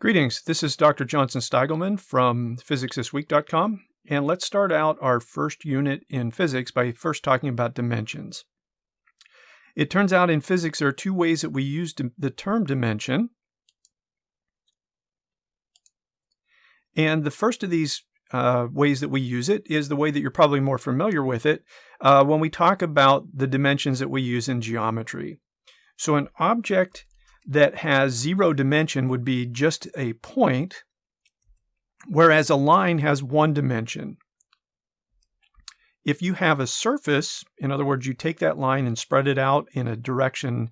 Greetings, this is Dr. Johnson Steigelman from PhysicsThisWeek.com, and let's start out our first unit in physics by first talking about dimensions. It turns out in physics there are two ways that we use the term dimension. And the first of these uh, ways that we use it is the way that you're probably more familiar with it uh, when we talk about the dimensions that we use in geometry. So an object that has zero dimension would be just a point, whereas a line has one dimension. If you have a surface, in other words, you take that line and spread it out in a direction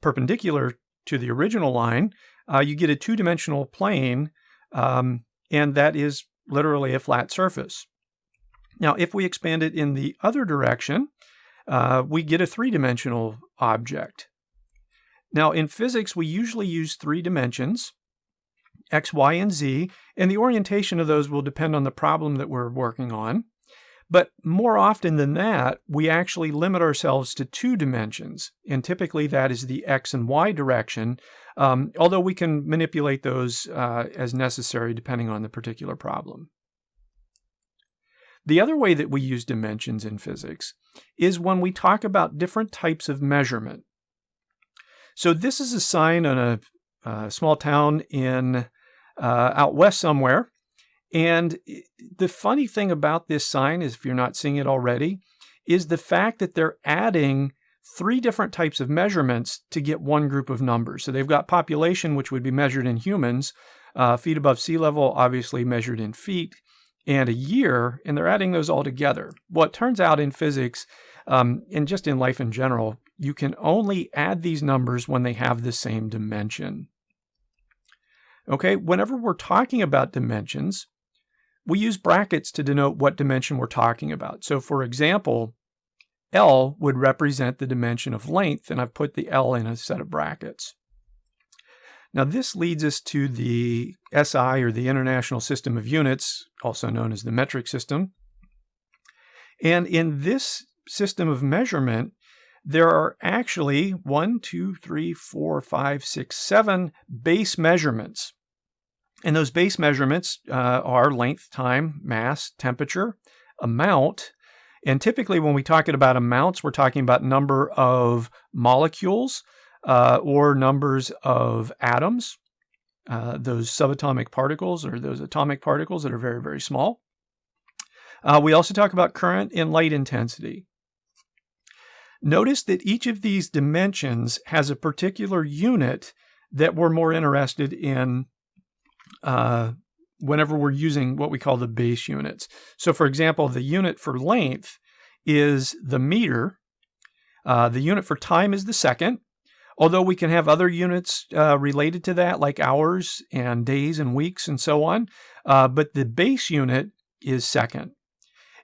perpendicular to the original line, uh, you get a two-dimensional plane, um, and that is literally a flat surface. Now, if we expand it in the other direction, uh, we get a three-dimensional object. Now, in physics, we usually use three dimensions, x, y, and z, and the orientation of those will depend on the problem that we're working on. But more often than that, we actually limit ourselves to two dimensions, and typically that is the x and y direction, um, although we can manipulate those uh, as necessary depending on the particular problem. The other way that we use dimensions in physics is when we talk about different types of measurement. So this is a sign on a, small town in uh, out west somewhere. And the funny thing about this sign is, if you're not seeing it already, is the fact that they're adding three different types of measurements to get one group of numbers. So they've got population, which would be measured in humans, uh, feet above sea level, obviously measured in feet, and a year, and they're adding those all together. What turns out in physics, um, and just in life in general, you can only add these numbers when they have the same dimension. Okay, whenever we're talking about dimensions, we use brackets to denote what dimension we're talking about. So for example, L would represent the dimension of length, and I've put the L in a set of brackets. Now this leads us to the SI, or the International System of Units, also known as the metric system. And in this system of measurement, there are actually one, two, three, four, five, six, seven base measurements. And those base measurements uh, are length, time, mass, temperature, amount. And typically, when we talk about amounts, we're talking about number of molecules uh, or numbers of atoms, uh, those subatomic particles or those atomic particles that are very, very small. Uh, we also talk about current and light intensity. Notice that each of these dimensions has a particular unit that we're more interested in uh, whenever we're using what we call the base units. So for example, the unit for length is the meter. Uh, the unit for time is the second, although we can have other units uh, related to that, like hours and days and weeks and so on. Uh, but the base unit is second.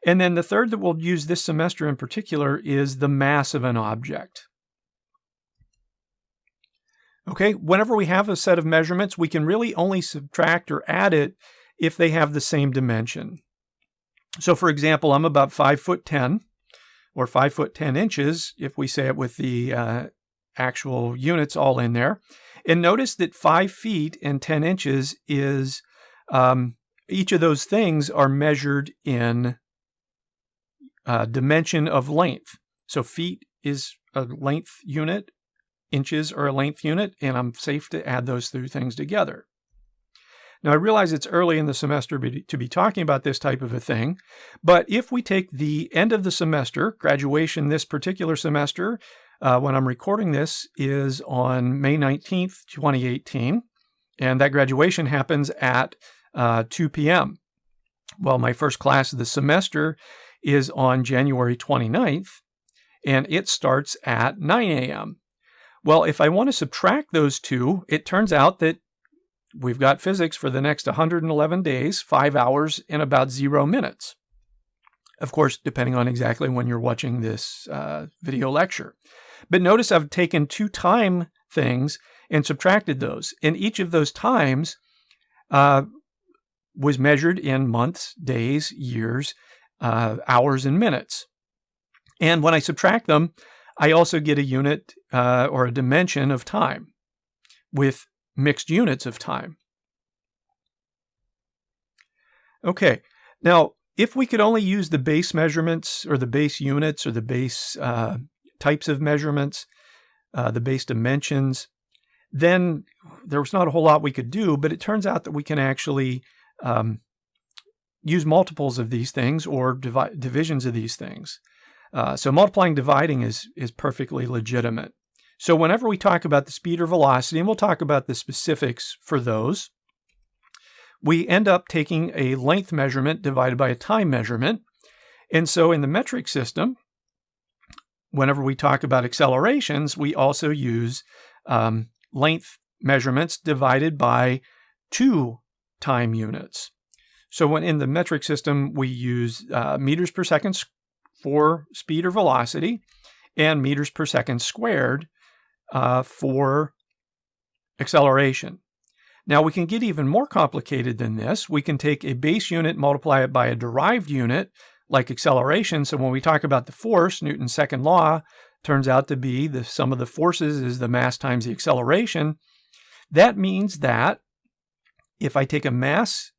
And then the third that we'll use this semester in particular is the mass of an object. Okay, whenever we have a set of measurements, we can really only subtract or add it if they have the same dimension. So for example, I'm about 5 foot 10 or 5 foot 10 inches if we say it with the uh, actual units all in there. And notice that 5 feet and 10 inches is, um, each of those things are measured in uh, dimension of length. So feet is a length unit, inches are a length unit, and I'm safe to add those two things together. Now, I realize it's early in the semester to be talking about this type of a thing, but if we take the end of the semester, graduation this particular semester, uh, when I'm recording this, is on May 19th, 2018, and that graduation happens at uh, 2 p.m. Well, my first class of the semester is on January 29th, and it starts at 9 a.m. Well, if I want to subtract those two, it turns out that we've got physics for the next 111 days, five hours, and about zero minutes. Of course, depending on exactly when you're watching this uh, video lecture. But notice I've taken two time things and subtracted those. And each of those times uh, was measured in months, days, years, uh, hours and minutes. And when I subtract them, I also get a unit uh, or a dimension of time with mixed units of time. Okay, now if we could only use the base measurements or the base units or the base uh, types of measurements, uh, the base dimensions, then there was not a whole lot we could do, but it turns out that we can actually um, use multiples of these things or divi- divisions of these things. Uh, so multiplying, dividing is, is perfectly legitimate. So whenever we talk about the speed or velocity, and we'll talk about the specifics for those, we end up taking a length measurement divided by a time measurement. And so in the metric system, whenever we talk about accelerations, we also use um, length measurements divided by two time units. So when in the metric system, we use uh, meters per second for speed or velocity and meters per second squared uh, for acceleration. Now we can get even more complicated than this. We can take a base unit, multiply it by a derived unit, like acceleration. So when we talk about the force, Newton's second law turns out to be the sum of the forces is the mass times the acceleration. That means that if I take a mass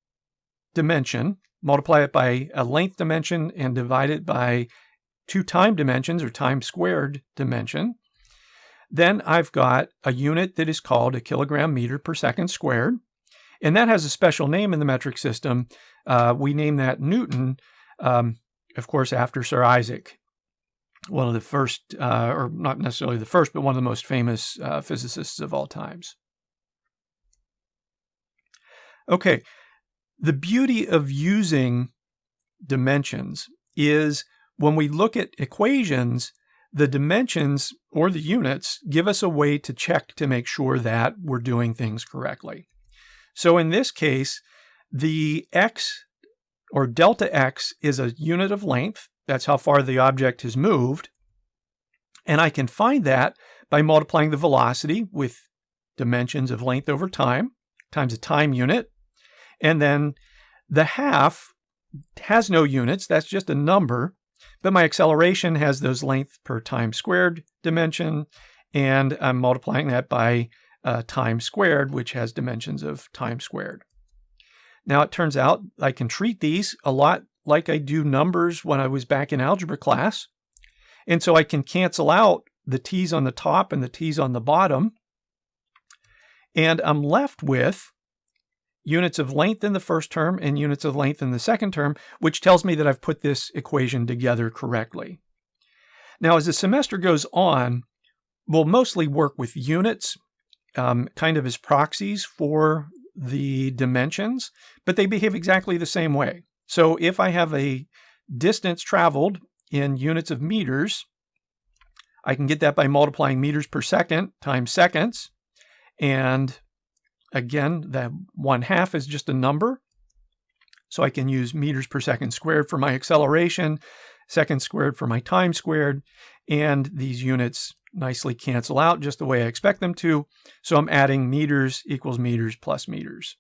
dimension, multiply it by a length dimension, and divide it by two time dimensions or time squared dimension, then I've got a unit that is called a kilogram meter per second squared. And that has a special name in the metric system. Uh, we name that Newton, um, of course, after Sir Isaac, one of the first, uh, or not necessarily the first, but one of the most famous uh, physicists of all times. Okay, the beauty of using dimensions is when we look at equations, the dimensions or the units give us a way to check to make sure that we're doing things correctly. So in this case, the x or delta x is a unit of length. That's how far the object has moved. And I can find that by multiplying the velocity with dimensions of length over time times a time unit. And then the half has no units, that's just a number. But my acceleration has those length per time squared dimension, and I'm multiplying that by uh, time squared, which has dimensions of time squared. Now it turns out I can treat these a lot like I do numbers when I was back in algebra class. And so I can cancel out the t's on the top and the t's on the bottom. And I'm left with units of length in the first term and units of length in the second term, which tells me that I've put this equation together correctly. Now, as the semester goes on, we'll mostly work with units, um, kind of as proxies for the dimensions, but they behave exactly the same way. So if I have a distance traveled in units of meters, I can get that by multiplying meters per second times seconds. And Again, that one half is just a number. So I can use meters per second squared for my acceleration, seconds squared for my time squared, and these units nicely cancel out just the way I expect them to. So I'm adding meters equals meters plus meters.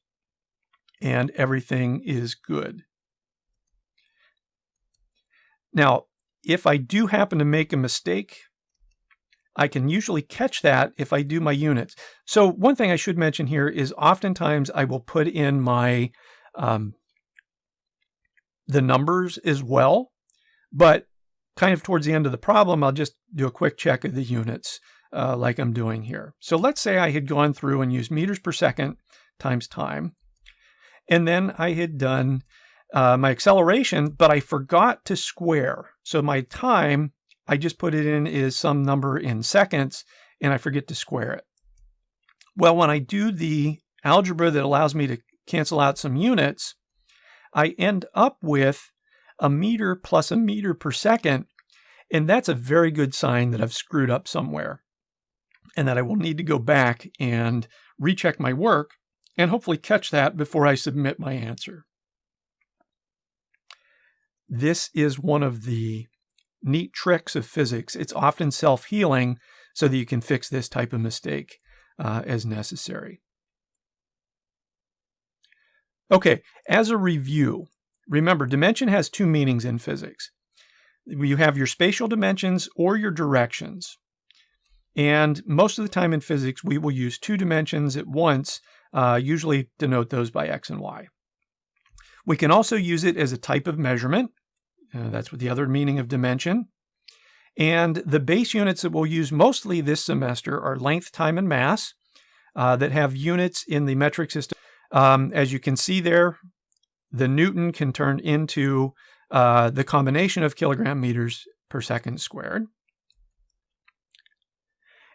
And everything is good. Now, if I do happen to make a mistake I can usually catch that if I do my units. So one thing I should mention here is oftentimes I will put in my um, the numbers as well, but kind of towards the end of the problem, I'll just do a quick check of the units uh, like I'm doing here. So let's say I had gone through and used meters per second times time, and then I had done uh, my acceleration, but I forgot to square. So my time I just put it in as some number in seconds and I forget to square it. Well, when I do the algebra that allows me to cancel out some units, I end up with a meter plus a meter per second. And that's a very good sign that I've screwed up somewhere and that I will need to go back and recheck my work and hopefully catch that before I submit my answer. This is one of the neat tricks of physics. It's often self healing so that you can fix this type of mistake uh, as necessary. Okay, as a review, remember dimension has two meanings in physics. You have your spatial dimensions or your directions. And most of the time in physics, we will use two dimensions at once, uh, usually denote those by x and y. We can also use it as a type of measurement. Uh, that's what the other meaning of dimension. And the base units that we'll use mostly this semester are length, time, and mass uh, that have units in the metric system. Um, as you can see there, the Newton can turn into uh, the combination of kilogram meters per second squared.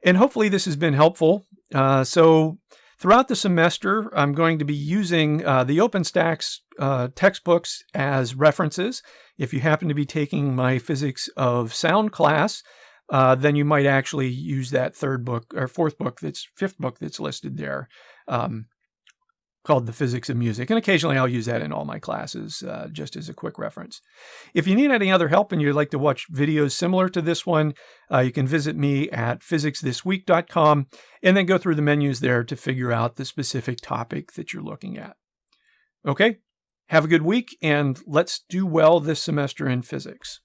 And hopefully this has been helpful. Uh, so throughout the semester, I'm going to be using uh, the OpenStax uh, textbooks as references. If you happen to be taking my physics of sound class, uh, then you might actually use that third book or fourth book that's fifth book that's listed there. Um, called The Physics of Music. And occasionally I'll use that in all my classes uh, just as a quick reference. If you need any other help and you'd like to watch videos similar to this one, uh, you can visit me at physicsthisweek.com and then go through the menus there to figure out the specific topic that you're looking at. Okay, have a good week and let's do well this semester in physics.